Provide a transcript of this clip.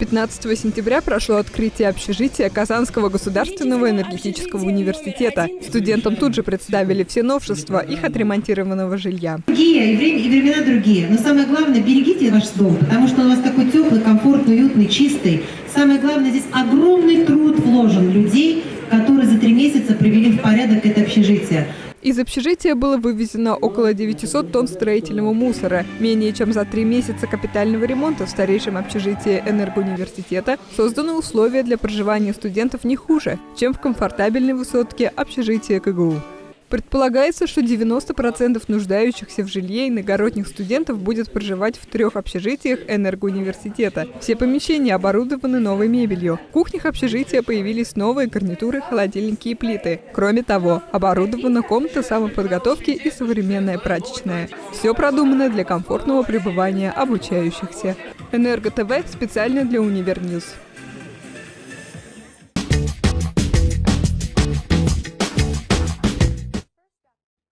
15 сентября прошло открытие общежития Казанского государственного энергетического университета. Студентам тут же представили все новшества их отремонтированного жилья. Другие, и, время, и времена другие. Но самое главное, берегите ваш дом, потому что он у вас такой теплый, комфортный, уютный, чистый. Самое главное, здесь огромный труд вложен людей, которые за три месяца привели в порядок это общежитие. Из общежития было вывезено около 900 тонн строительного мусора. Менее чем за три месяца капитального ремонта в старейшем общежитии энергоуниверситета созданы условия для проживания студентов не хуже, чем в комфортабельной высотке общежития КГУ. Предполагается, что 90% нуждающихся в жилье иногородних студентов будет проживать в трех общежитиях энергоуниверситета. Все помещения оборудованы новой мебелью. В кухнях общежития появились новые гарнитуры, холодильники и плиты. Кроме того, оборудована комната самоподготовки и современная прачечная. Все продумано для комфортного пребывания обучающихся. Энерго ТВ специально для Универ News.